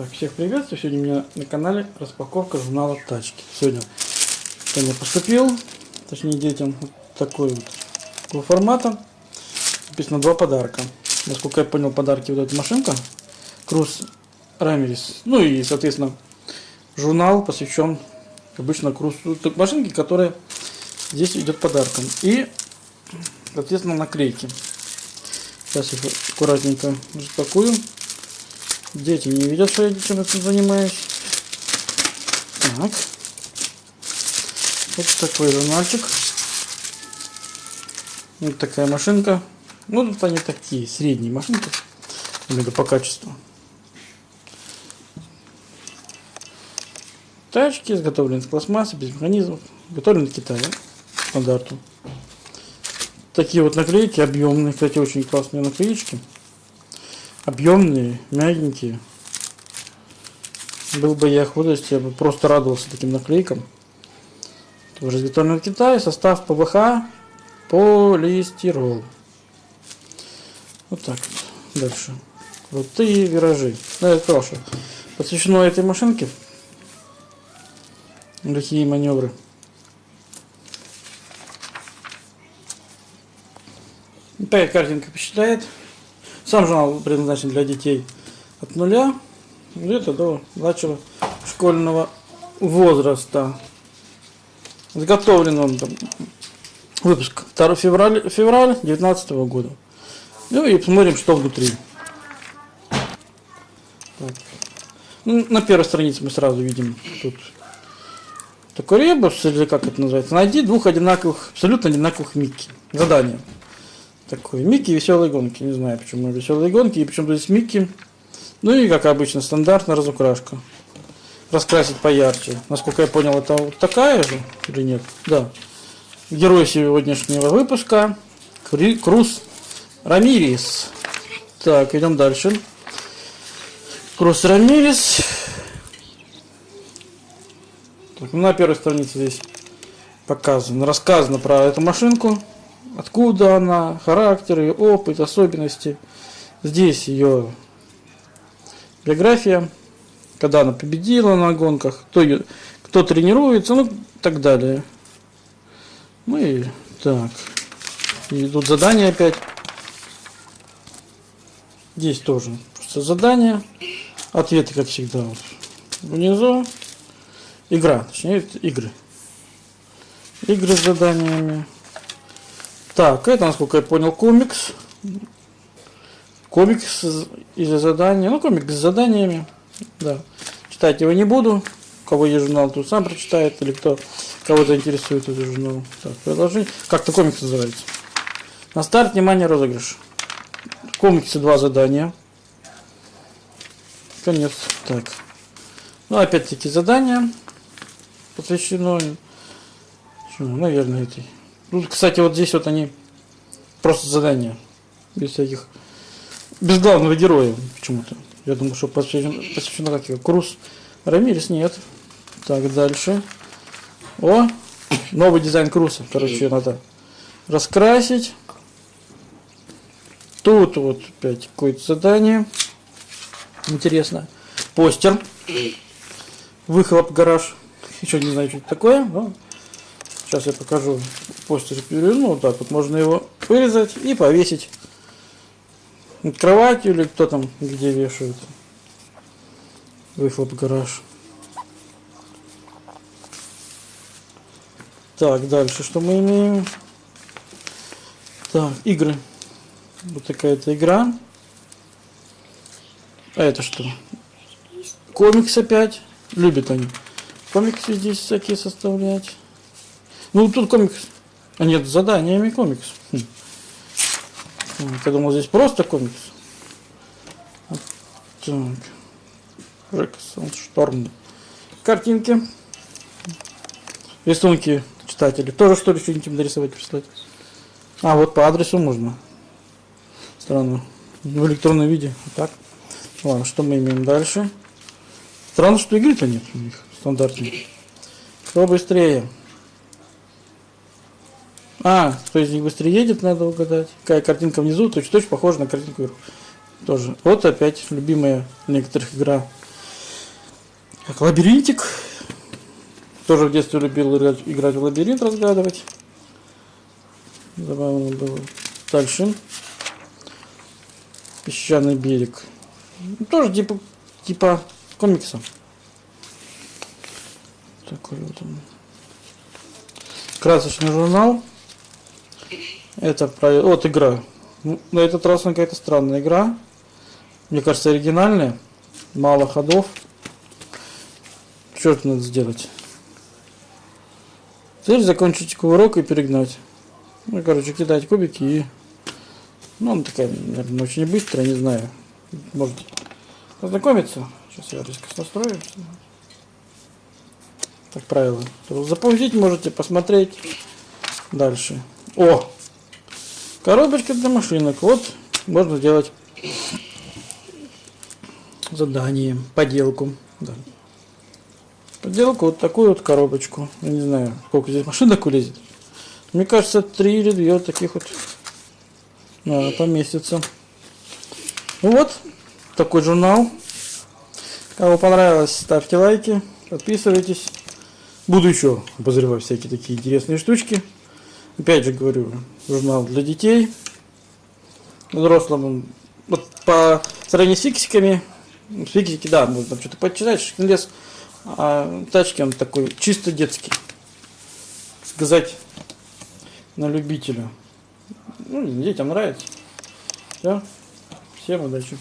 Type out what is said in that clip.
Так, всех приветствую. Сегодня у меня на канале распаковка журнала тачки. Сегодня ко мне поступил, точнее детям, вот такой вот такого формата. Написано два подарка. Насколько я понял, подарки вот эта машинка. Круз Рамерис. Ну и, соответственно, журнал посвящен обычно крузу машинки, которая здесь идет подарком. И, соответственно, наклейки. Сейчас их аккуратненько распакую. Дети не видят, что я чем-то занимаюсь. Так. Вот такой журнальчик. Вот такая машинка. Ну, тут они такие, средние машинки. Именно по качеству. Тачки изготовлены из пластмассы, без механизмов. Изготовлены в Китае. Стандарту. Такие вот наклейки объемные. Кстати, очень классные наклеечки объемные, мягенькие. Был бы я худость, я бы просто радовался таким наклейкам. Тоже изготовлен в Китае, состав ПВХ, полистирол. Вот так вот. Дальше. Крутые виражи. Да, сказал, что посвящено этой машинке. Лихие маневры. Опять картинка впечатляет. Сам журнал предназначен для детей от нуля где-то до младшего школьного возраста. Изготовлен он там, выпуск 2 февраля, февраля 2019 года. Ну и посмотрим, что внутри. Так. Ну, на первой странице мы сразу видим тут такой ребус, или как это называется. Найди двух одинаковых, абсолютно одинаковых Микки. Задание такой. Микки веселые гонки. Не знаю, почему веселые гонки и почему здесь Микки. Ну и, как обычно, стандартная разукрашка. Раскрасить поярче. Насколько я понял, это вот такая же или нет? Да. Герой сегодняшнего выпуска. Круз Рамирис. Так, идем дальше. Круз Рамирис. Так, на первой странице здесь показано, рассказано про эту машинку откуда она, характер, ее опыт, особенности. Здесь ее биография, когда она победила на гонках, кто, ее, кто тренируется, ну так далее. Ну и так. И тут задание опять. Здесь тоже просто задание. Ответы, как всегда, вот внизу. Игра, точнее, игры. Игры с заданиями. Так, это, насколько я понял, комикс. Комикс или задания. Ну, комикс с заданиями. Да. Читать его не буду. Кого есть журнал, тут сам прочитает. Или кто кого заинтересует этот журнал. Так, продолжи. Как-то комикс называется. На старт, внимание, розыгрыш. В комиксе два задания. Конец. Так. Ну, опять-таки задания посвящено, наверное, этой Тут, кстати, вот здесь вот они просто задания. Без всяких... Без главного героя почему-то. Я думаю, что посвящено, посвящено как его. Круз Рамирес нет. Так, дальше. О, новый дизайн Круса. Короче, надо раскрасить. Тут вот опять какое-то задание. Интересно. Постер. Выхлоп гараж. Еще не знаю, что это такое. Но Сейчас я покажу постер переверну. Вот так вот можно его вырезать и повесить над кроватью или кто там где вешают. Выхлоп гараж. Так, дальше что мы имеем? Так, игры. Вот такая-то игра. А это что? Комикс опять. Любят они. Комиксы здесь всякие составлять. Ну, тут комикс. А нет, заданиями комикс. Хм. Я думал, здесь просто комикс. Так. Жек Шторм. Картинки. Рисунки читатели. Тоже что ли что-нибудь нарисовать, прислать? А, вот по адресу можно. Странно. В электронном виде. Так. Ладно, что мы имеем дальше? Странно, что игры-то нет у них стандартных. Кто быстрее? А, кто из них быстрее едет, надо угадать. Какая картинка внизу, точно-точно похожа на картинку вверху. Тоже. Вот опять любимая некоторых игра. Так, лабиринтик. Тоже в детстве любил играть, играть в лабиринт, разгадывать. Забавно было. Дальше. Песчаный берег. Ну, Тоже типа, типа комикса. Такой вот он. Красочный журнал. Это про... Вот игра. На этот раз она какая-то странная игра. Мне кажется, оригинальная. Мало ходов. Что надо сделать? Цель закончить кувырок и перегнать. Ну, короче, кидать кубики и... Ну, она такая, наверное, очень быстрая, не знаю. Может познакомиться. Сейчас я резко настрою. Так, правила. Запустить можете, посмотреть. Дальше. О! Коробочка для машинок. Вот, можно сделать задание, поделку. Да. Поделку вот такую вот коробочку. Я не знаю, сколько здесь машинок улезет. Мне кажется, три или две вот таких вот надо поместиться. Ну вот, такой журнал. Кому понравилось, ставьте лайки, подписывайтесь. Буду еще обозревать всякие такие интересные штучки. Опять же говорю, журнал для детей. Взрослым, вот по сравнению с фиксиками, фиксики, да, можно что-то почитать, лес, а тачки он такой чисто детский. Сказать на любителя. Ну, детям нравится. Все. Всем удачи.